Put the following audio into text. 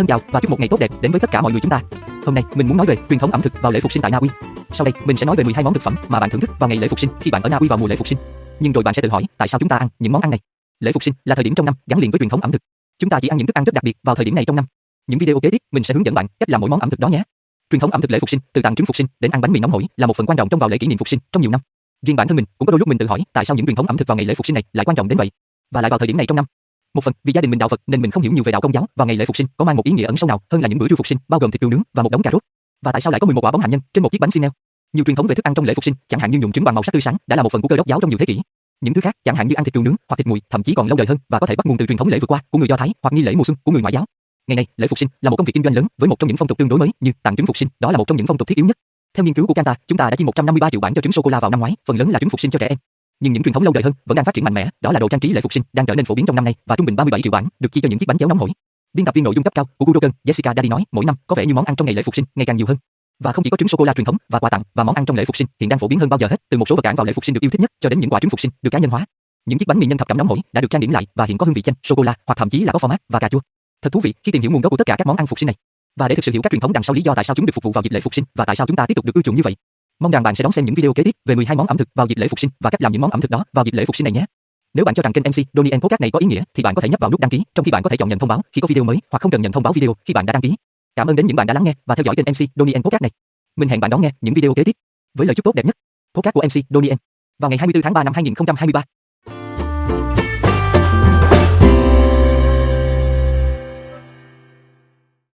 Thân chào và chúc một ngày tốt đẹp đến với tất cả mọi người chúng ta. Hôm nay mình muốn nói về truyền thống ẩm thực vào lễ phục sinh tại Na Uy. Sau đây mình sẽ nói về 12 món thực phẩm mà bạn thưởng thức vào ngày lễ phục sinh khi bạn ở Na Uy vào mùa lễ phục sinh. Nhưng rồi bạn sẽ tự hỏi tại sao chúng ta ăn những món ăn này? Lễ phục sinh là thời điểm trong năm gắn liền với truyền thống ẩm thực. Chúng ta chỉ ăn những thức ăn rất đặc biệt vào thời điểm này trong năm. Những video kế tiếp mình sẽ hướng dẫn bạn cách làm mỗi món ẩm thực đó nhé. Truyền thống ẩm thực lễ phục sinh, từ tặng trứng phục sinh đến ăn bánh mì nóng hổi là một phần quan trọng trong vào lễ kỷ niệm phục sinh trong nhiều năm. Riêng bản thân mình cũng có đôi lúc mình tự hỏi tại sao những truyền thống ẩm thực vào ngày lễ phục sinh này lại quan trọng đến vậy, và lại vào thời điểm này trong năm. Một phần vì gia đình mình đạo Phật nên mình không hiểu nhiều về đạo Công giáo và ngày lễ phục sinh có mang một ý nghĩa ẩn sâu nào hơn là những bữa trưa phục sinh bao gồm thịt cừu nướng và một đống cà rốt. Và tại sao lại có 11 quả bóng hạnh nhân trên một chiếc bánh xin neo? Nhiều truyền thống về thức ăn trong lễ phục sinh, chẳng hạn như nhuộm trứng bằng màu sắc tươi sáng, đã là một phần của cơ đốc giáo trong nhiều thế kỷ. Những thứ khác, chẳng hạn như ăn thịt cừu nướng hoặc thịt mùi, thậm chí còn lâu đời hơn và có thể bắt nguồn từ truyền thống lễ vượt qua của người Do Thái hoặc nghi lễ mùa xuân của người ngoại giáo. Ngày nay, lễ phục sinh là một công việc kinh doanh lớn với một trong những phong tục tương đối mới như tặng trứng phục sinh, đó là một trong những phong tục thiết yếu nhất. Theo nghiên cứu của Canta, chúng ta đã chi 153 triệu bản cho trứng sô cô la vào năm ngoái, phần lớn là trứng phục sinh cho trẻ em. Nhưng những truyền thống lâu đời hơn vẫn đang phát triển mạnh mẽ, đó là đồ trang trí lễ phục sinh đang trở nên phổ biến trong năm nay và trung bình 37 triệu bản được chi cho những chiếc bánh chéo nóng hổi. Biên tập viên nội dung cấp cao của Kuroken, Jessica Daddy nói, mỗi năm có vẻ như món ăn trong ngày lễ phục sinh ngày càng nhiều hơn. Và không chỉ có trứng sô cô la truyền thống và quà tặng và món ăn trong lễ phục sinh hiện đang phổ biến hơn bao giờ hết, từ một số vật cản vào lễ phục sinh được yêu thích nhất cho đến những quả trứng phục sinh được cá nhân hóa. Những chiếc bánh mì nhân thập cẩm nóng hổi đã được trang điểm lại và hiện có hương vị chanh, sô cô la hoặc thậm chí là có format và cà chua. Thật thú vị khi tìm hiểu nguồn gốc của tất cả các món ăn phục sinh này. Và để thực sự hiểu các truyền thống đằng sau lý do tại sao chúng được phục vụ vào dịp lễ phục sinh và tại sao chúng ta tiếp tục được ưa chuộng như vậy. Mong rằng bạn sẽ đón xem những video kế tiếp về 12 món ẩm thực vào dịp lễ phục sinh và cách làm những món ẩm thực đó vào dịp lễ phục sinh này nhé. Nếu bạn cho rằng kênh MC Donnie Podcast này có ý nghĩa thì bạn có thể nhấp vào nút đăng ký, trong khi bạn có thể chọn nhận thông báo khi có video mới hoặc không cần nhận thông báo video khi bạn đã đăng ký. Cảm ơn đến những bạn đã lắng nghe và theo dõi kênh MC Donnie Podcast này. Mình hẹn bạn đón nghe những video kế tiếp với lời chúc tốt đẹp nhất. Podcast của MC Donnie vào ngày 24 tháng 3 năm 2023.